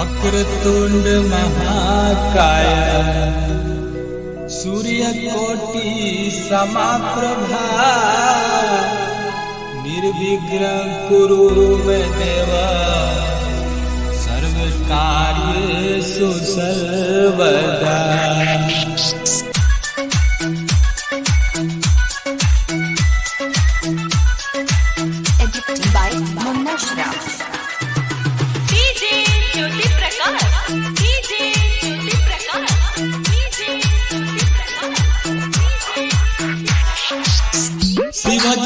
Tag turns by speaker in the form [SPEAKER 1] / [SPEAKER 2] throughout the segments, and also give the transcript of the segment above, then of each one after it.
[SPEAKER 1] वक्रतुंड महाकाय। सूर्यकोटि समाप्रभा। निर्विघ्न कुरु देव। सर्वकार्येषु सर्वदा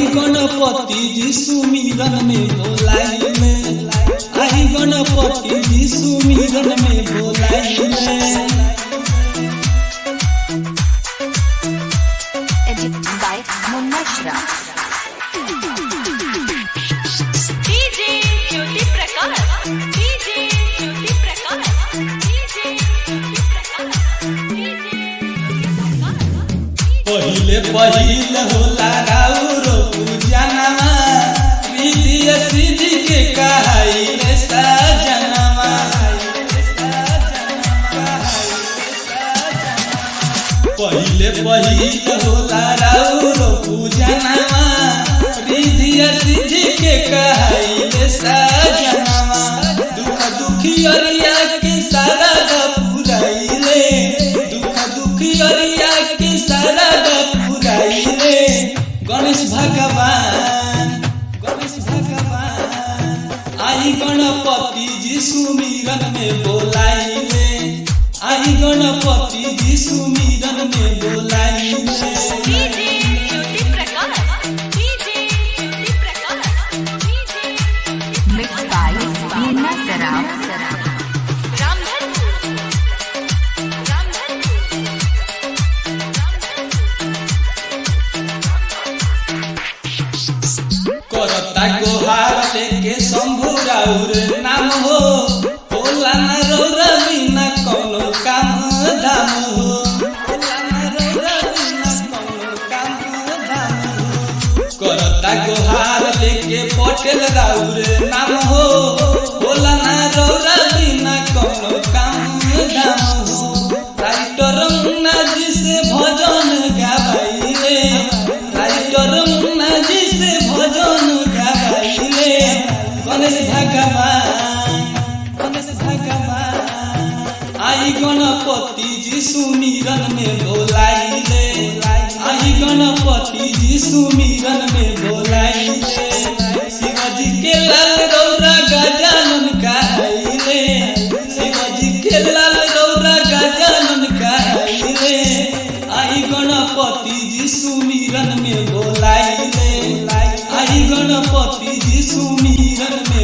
[SPEAKER 1] आई गणपति जी सुमिरन में बोलाइले। आई गणपति जी सुमिरन में
[SPEAKER 2] Edited by Munna
[SPEAKER 3] Jyoti Prakash
[SPEAKER 1] पहिले पहिले होला राउरो सजनमा पहिले पहिले होला राउरो पूजनमा के कहाइले सजनमा दुख दुखी अरिया के सारा पुराइले दुख दुखी अरिया के सारा पुराइले गणेश भगवान गणपति जी सुमिरन में बोलाई बोलाइले आई गणपति जी सुमिरन में बोलाइले राउर नाम हो होला न हो? होला न कौनो काम धाम हो? करता गोहार लेके पटेल राउर नाम हो सुमिरन में बोलाई दे आई गणपति जी सुमिरन में बोलाई दे शिवाजी के लाल गौरा गजानन काई रे शिवाजी के लाल गौरा गजानन काई रे आई गणपति जी सुमिरन में बोलाई दे आई गणपति जी सुमिरन में